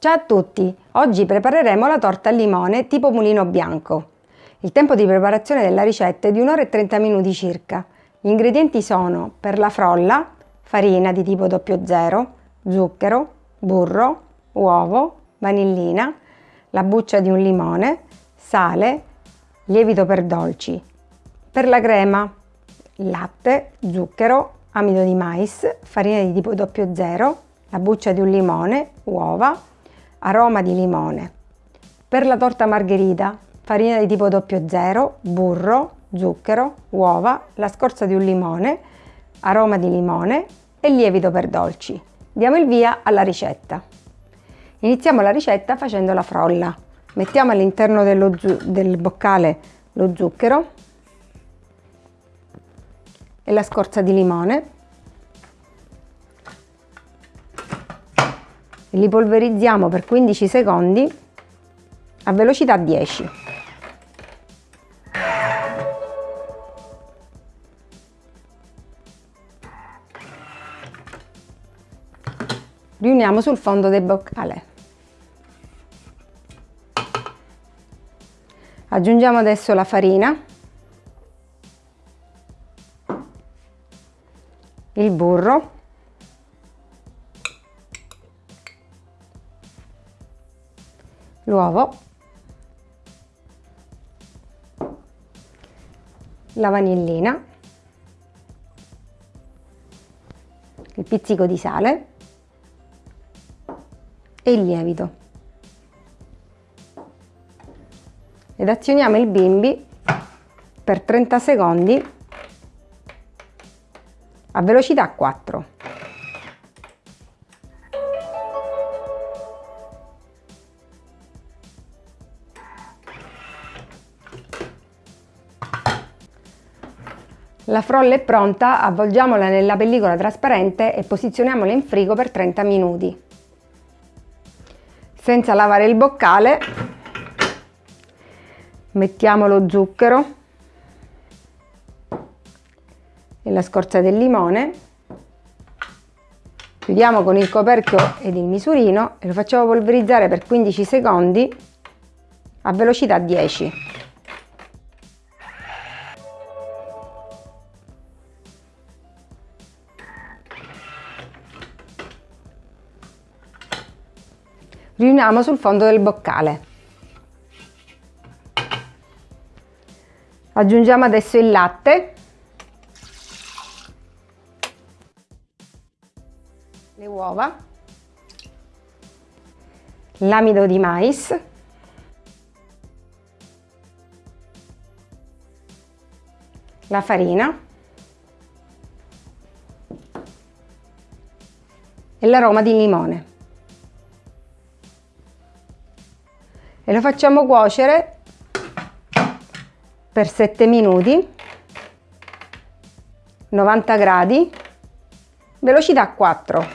Ciao a tutti! Oggi prepareremo la torta al limone tipo mulino bianco. Il tempo di preparazione della ricetta è di 1 ora e 30 minuti circa. Gli ingredienti sono per la frolla, farina di tipo 00, zucchero, burro, uovo, vanillina, la buccia di un limone, sale, lievito per dolci. Per la crema, latte, zucchero, amido di mais, farina di tipo 00, la buccia di un limone, uova, aroma di limone. Per la torta margherita, farina di tipo 00, burro, zucchero, uova, la scorza di un limone, aroma di limone e lievito per dolci. Diamo il via alla ricetta. Iniziamo la ricetta facendo la frolla. Mettiamo all'interno del boccale lo zucchero e la scorza di limone li polverizziamo per 15 secondi a velocità 10. Riuniamo sul fondo del boccale. Aggiungiamo adesso la farina, il burro l'uovo, la vanillina, il pizzico di sale e il lievito. Ed azioniamo il bimbi per 30 secondi a velocità 4. La frolla è pronta, avvolgiamola nella pellicola trasparente e posizioniamola in frigo per 30 minuti. Senza lavare il boccale mettiamo lo zucchero e la scorza del limone, chiudiamo con il coperchio ed il misurino e lo facciamo polverizzare per 15 secondi a velocità 10. Riuniamo sul fondo del boccale. Aggiungiamo adesso il latte, le uova, l'amido di mais, la farina e l'aroma di limone. E lo facciamo cuocere per 7 minuti 90 gradi velocità 4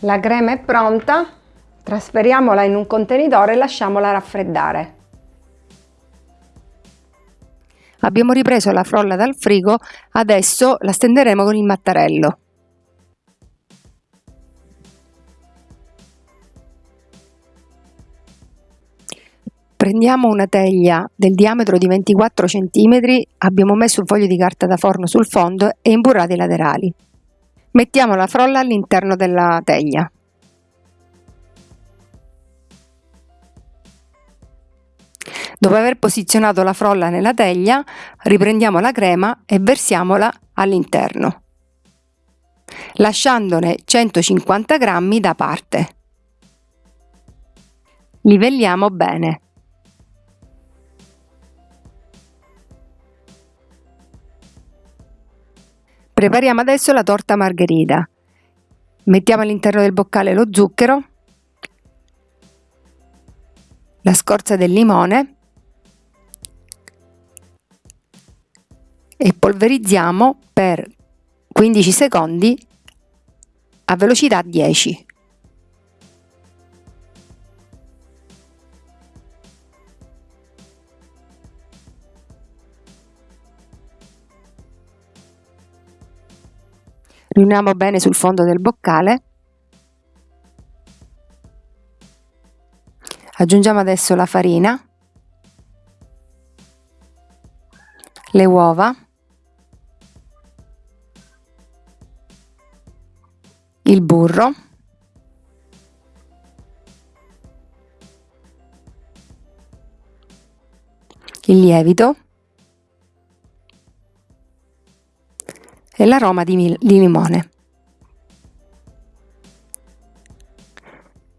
la crema è pronta trasferiamola in un contenitore e lasciamola raffreddare Abbiamo ripreso la frolla dal frigo, adesso la stenderemo con il mattarello. Prendiamo una teglia del diametro di 24 cm, abbiamo messo un foglio di carta da forno sul fondo e imburrate i laterali. Mettiamo la frolla all'interno della teglia. Dopo aver posizionato la frolla nella teglia, riprendiamo la crema e versiamola all'interno, lasciandone 150 g da parte. Livelliamo bene. Prepariamo adesso la torta margherita. Mettiamo all'interno del boccale lo zucchero, la scorza del limone e polverizziamo per 15 secondi a velocità 10. Riuniamo bene sul fondo del boccale. Aggiungiamo adesso la farina. Le uova, il burro, il lievito e l'aroma di, di limone.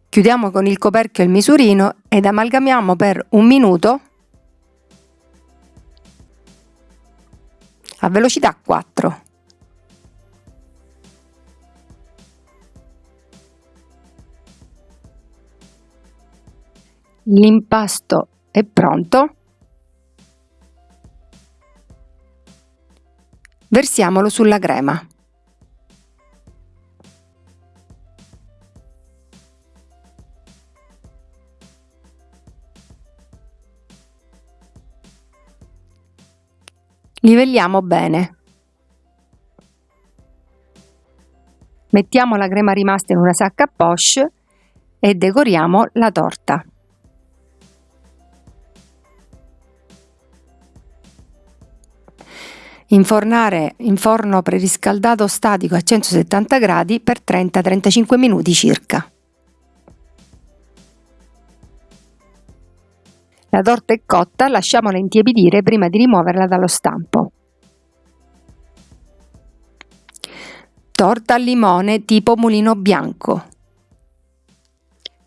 Chiudiamo con il coperchio il misurino ed amalgamiamo per un minuto a velocità 4. L'impasto è pronto. Versiamolo sulla crema. Livelliamo bene. Mettiamo la crema rimasta in una sacca a poche e decoriamo la torta. Infornare in forno preriscaldato statico a 170 gradi per 30-35 minuti circa. La torta è cotta, lasciamola intiepidire prima di rimuoverla dallo stampo. Torta al limone tipo mulino bianco.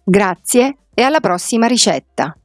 Grazie e alla prossima ricetta!